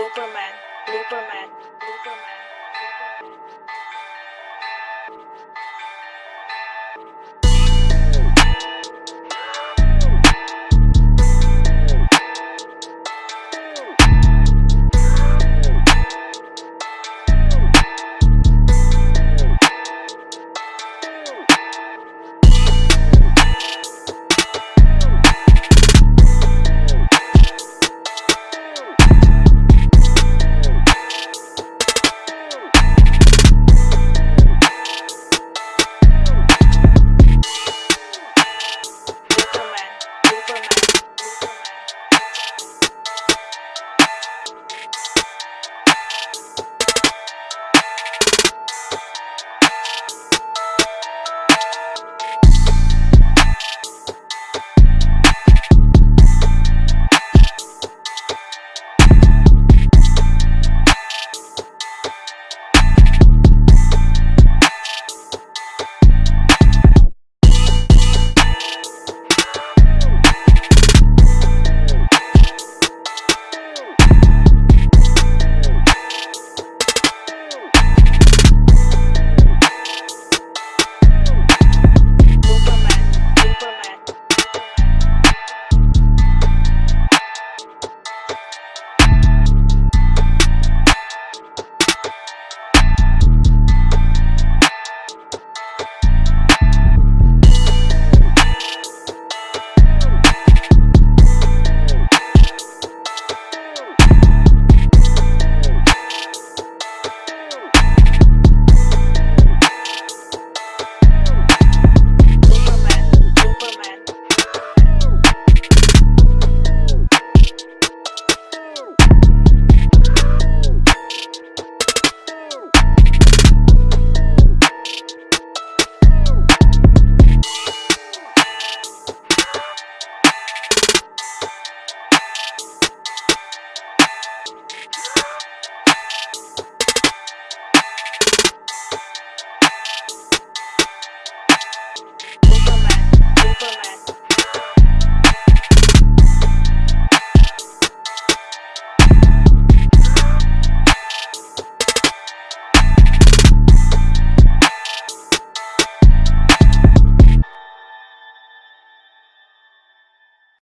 Looperman, Looperman,